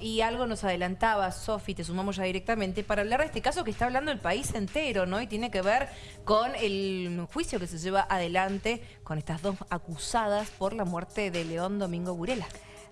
Y algo nos adelantaba, Sofi, te sumamos ya directamente, para hablar de este caso que está hablando el país entero, ¿no? Y tiene que ver con el juicio que se lleva adelante con estas dos acusadas por la muerte de León Domingo Burela.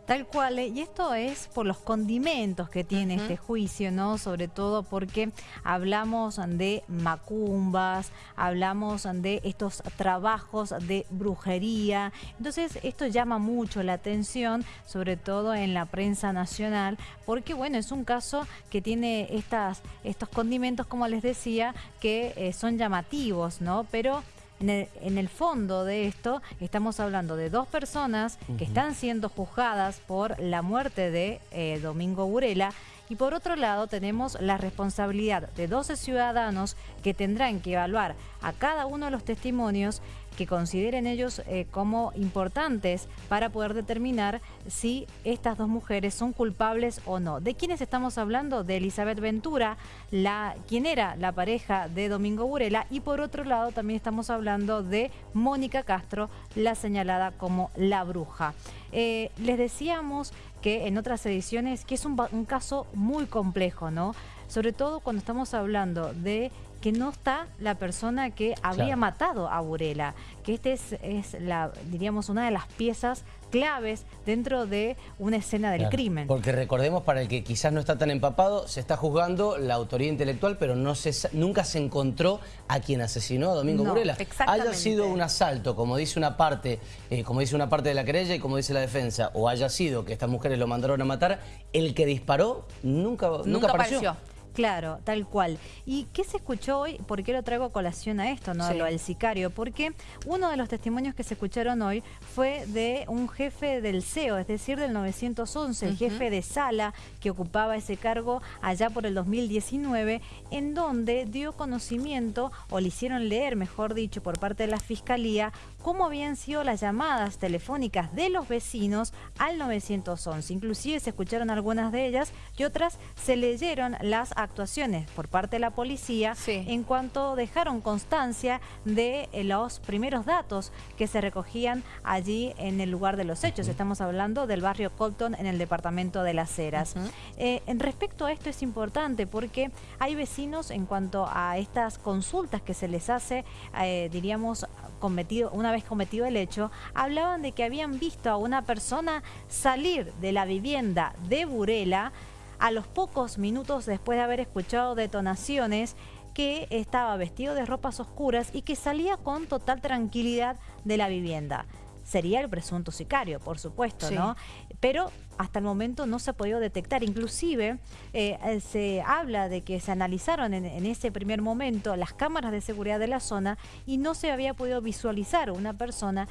Tal cual, ¿eh? y esto es por los condimentos que tiene este juicio, ¿no? Sobre todo porque hablamos de macumbas, hablamos de estos trabajos de brujería. Entonces, esto llama mucho la atención, sobre todo en la prensa nacional, porque, bueno, es un caso que tiene estas, estos condimentos, como les decía, que eh, son llamativos, ¿no? Pero en el, fondo de esto estamos hablando de dos personas que están siendo juzgadas por la muerte de eh, Domingo Burela y por otro lado tenemos la responsabilidad de 12 ciudadanos que tendrán que evaluar a cada uno de los testimonios que consideren ellos eh, como importantes para poder determinar si estas dos mujeres son culpables o no. ¿De quiénes estamos hablando? De Elizabeth Ventura, la, quien era la pareja de Domingo Burela, y por otro lado también estamos hablando de Mónica Castro, la señalada como la bruja. Eh, les decíamos que en otras ediciones que es un, un caso muy complejo, ¿no? Sobre todo cuando estamos hablando de que no está la persona que habría matado a Burela, que este es, es, la, diríamos, una de las piezas claves dentro de una escena del crimen. Porque recordemos, para el que quizás no está tan empapado, se está juzgando la autoría intelectual, pero no se, nunca se encontró a quien asesinó a Domingo Burela. Haya sido un asalto, como dice una parte, eh, como dice una parte de la querella y como dice la defensa, o haya sido que estas mujeres lo mandaron a matar, el que disparó nunca, nunca, apareció. Claro, tal cual. ¿Y qué se escuchó hoy? ¿Por qué lo traigo colación a esto, no? Lo del sicario. Porque uno de los testimonios que se escucharon hoy fue de un jefe del CEO, es decir, del 911, el jefe de sala que ocupaba ese cargo allá por el 2019, en donde dio conocimiento, o le hicieron leer, mejor dicho, por parte de la Fiscalía, cómo habían sido las llamadas telefónicas de los vecinos al 911. Inclusive se escucharon algunas de ellas y otras se leyeron las actuaciones por parte de la policía en cuanto dejaron constancia de eh, los primeros datos que se recogían allí en el lugar de los hechos. Estamos hablando del barrio Colton en el departamento de Las Heras. Eh, en respecto a esto es importante porque hay vecinos en cuanto a estas consultas que se les hace, eh, diríamos, cometido, una vez cometido el hecho, hablaban de que habían visto a una persona salir de la vivienda de Burela a los pocos minutos después de haber escuchado detonaciones que estaba vestido de ropas oscuras y que salía con total tranquilidad de la vivienda. Sería el presunto sicario, por supuesto, ¿no? Pero hasta el momento no se ha podido detectar. Inclusive eh, eh, se habla de que se analizaron en, en, ese primer momento las cámaras de seguridad de la zona y no se había podido visualizar una persona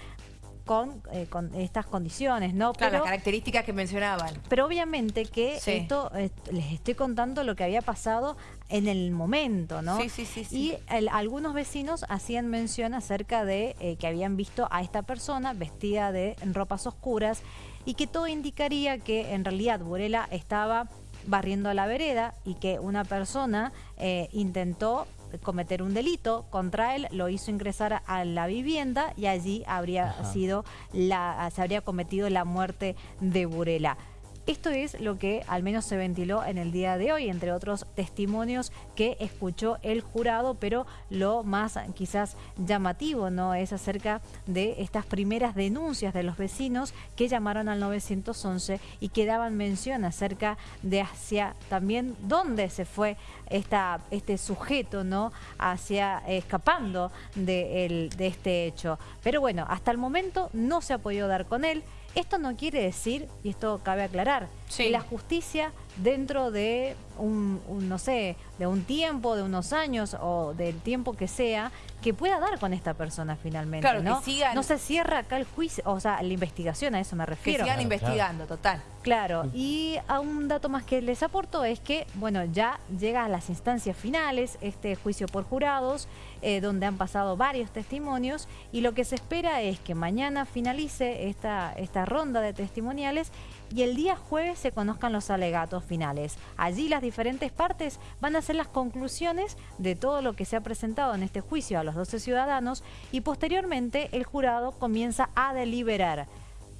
con, eh, con estas condiciones, ¿no? Claro, las características que mencionaban. Pero obviamente que esto, les estoy contando lo que había pasado en el momento, ¿no? Sí, sí, sí. Y algunos vecinos hacían mención acerca de eh, que habían visto a esta persona vestida de ropas oscuras y que todo indicaría que en realidad Burela estaba barriendo la vereda y que una persona eh, intentó cometer un delito contra él, lo hizo ingresar a la vivienda y allí habría sido la, se habría cometido la muerte de Burela. Esto es lo que al menos se ventiló en el día de hoy, entre otros testimonios que escuchó el jurado, pero lo más quizás llamativo no es acerca de estas primeras denuncias de los vecinos que llamaron al 911 y que daban mención acerca de hacia también dónde se fue esta, este sujeto, ¿no? Hacia escapando de, de este hecho. Pero bueno, hasta el momento no se ha podido dar con él. Esto no quiere decir, y esto cabe aclarar, que la justicia dentro de un, no sé, de un tiempo, de unos años o del tiempo que sea, que pueda dar con esta persona finalmente, claro, ¿no? no se cierra acá el juicio, o sea, la investigación, a eso me refiero. Que sigan investigando, total. Claro, y a un dato más que les aporto es que, bueno, ya llega a las instancias finales este juicio por jurados, eh, donde han pasado varios testimonios, y lo que se espera es que mañana finalice esta, esta ronda de testimoniales y el día jueves se conozcan los alegatos finales. Allí las diferentes partes van a hacer las conclusiones de todo lo que se ha presentado en este juicio a los 12 ciudadanos y posteriormente el jurado comienza a deliberar.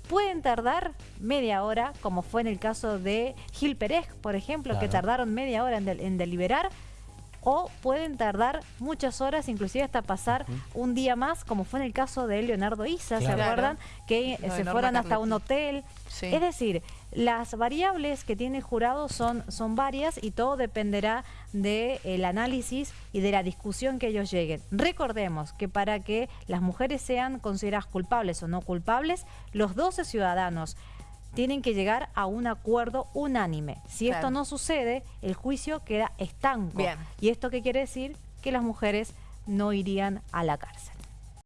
pueden tardar media hora, como fue en el caso de Gil Pérez, por ejemplo, que tardaron media hora en deliberar, o pueden tardar muchas horas, inclusive hasta pasar un día más, como fue en el caso de Leonardo Isa, ¿se acuerdan? Que se fueron hasta un hotel. Es decir, las variables que tiene el jurado son, son varias y todo dependerá del análisis y de la discusión que ellos lleguen. Recordemos que para que las mujeres sean consideradas culpables o no culpables, los 12 ciudadanos tienen que llegar a un acuerdo unánime. Si esto no sucede, el juicio queda estanco. ¿Y esto qué quiere decir? Que las mujeres no irían a la cárcel.